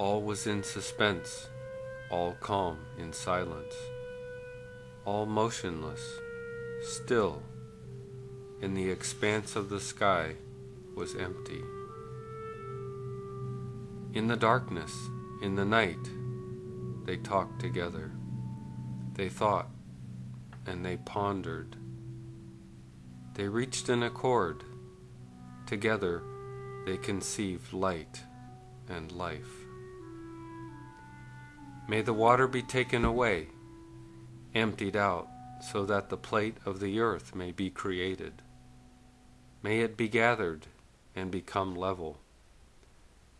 All was in suspense, all calm in silence, all motionless, still, and the expanse of the sky was empty. In the darkness, in the night, they talked together. They thought and they pondered. They reached an accord. Together they conceived light and life. May the water be taken away, emptied out, so that the plate of the earth may be created. May it be gathered and become level.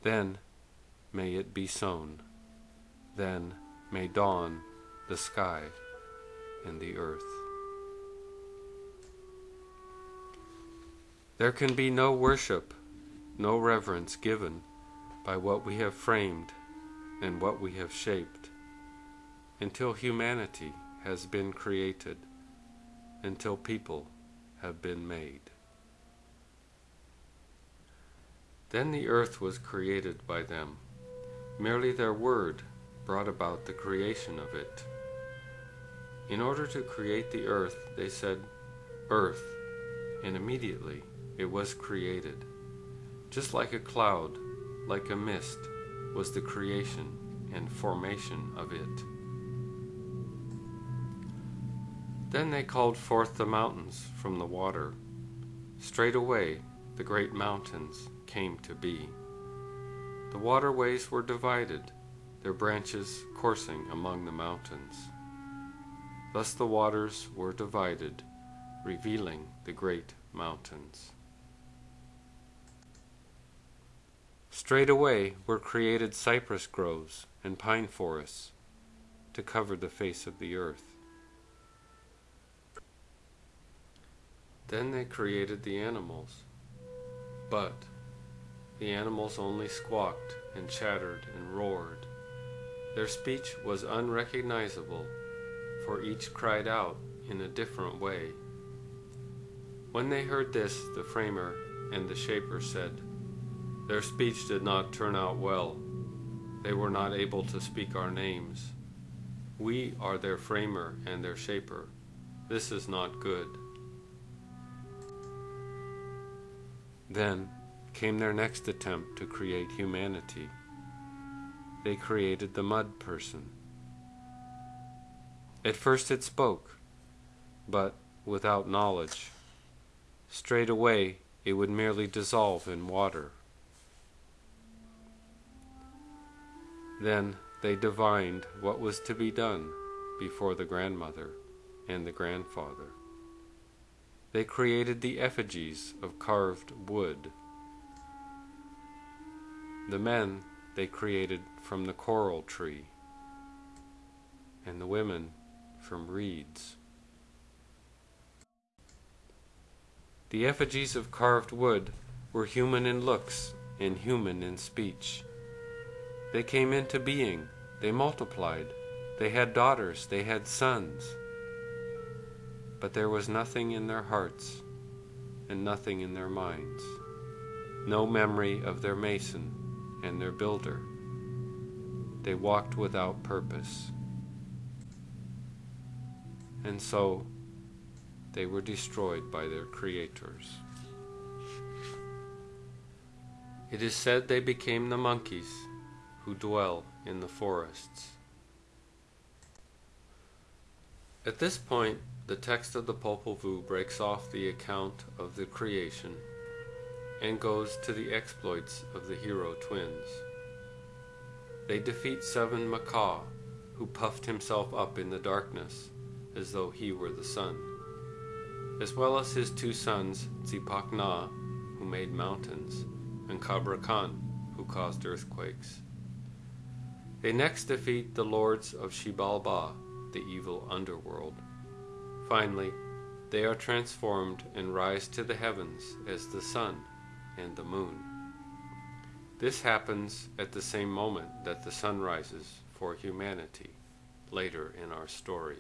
Then may it be sown. Then may dawn the sky and the earth. There can be no worship, no reverence given by what we have framed and what we have shaped until humanity has been created, until people have been made. Then the earth was created by them. Merely their word brought about the creation of it. In order to create the earth, they said, Earth, and immediately it was created. Just like a cloud, like a mist, was the creation and formation of it. Then they called forth the mountains from the water. Straightway the great mountains came to be. The waterways were divided, their branches coursing among the mountains. Thus the waters were divided, revealing the great mountains. Straightway were created cypress groves and pine forests to cover the face of the earth. Then they created the animals, but the animals only squawked and chattered and roared. Their speech was unrecognizable for each cried out in a different way. When they heard this, the framer and the shaper said, Their speech did not turn out well. They were not able to speak our names. We are their framer and their shaper. This is not good. Then came their next attempt to create humanity. They created the mud person. At first it spoke, but without knowledge. Straightway it would merely dissolve in water. Then they divined what was to be done before the grandmother and the grandfather. They created the effigies of carved wood. The men they created from the coral tree, and the women from reeds. The effigies of carved wood were human in looks and human in speech. They came into being, they multiplied, they had daughters, they had sons. But there was nothing in their hearts and nothing in their minds, no memory of their mason and their builder. They walked without purpose and so they were destroyed by their creators. It is said they became the monkeys who dwell in the forests. At this point, the text of the Popol Vuh breaks off the account of the creation and goes to the exploits of the hero twins. They defeat seven macaw, who puffed himself up in the darkness as though he were the sun, as well as his two sons, Zipacna, who made mountains, and Cabracan, who caused earthquakes. They next defeat the lords of Xibalba, the evil underworld. Finally, they are transformed and rise to the heavens as the sun and the moon. This happens at the same moment that the sun rises for humanity later in our story.